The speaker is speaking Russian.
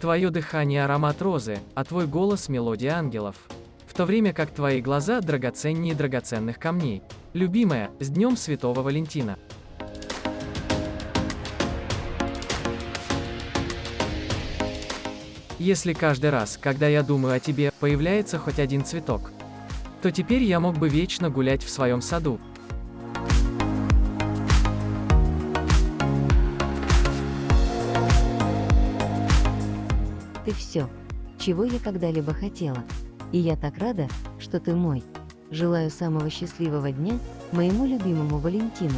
Твое дыхание – аромат розы, а твой голос – мелодия ангелов. В то время как твои глаза драгоценнее драгоценных камней. Любимая, с Днем Святого Валентина! Если каждый раз, когда я думаю о тебе, появляется хоть один цветок, то теперь я мог бы вечно гулять в своем саду. Ты все, чего я когда-либо хотела. И я так рада, что ты мой. Желаю самого счастливого дня моему любимому Валентину.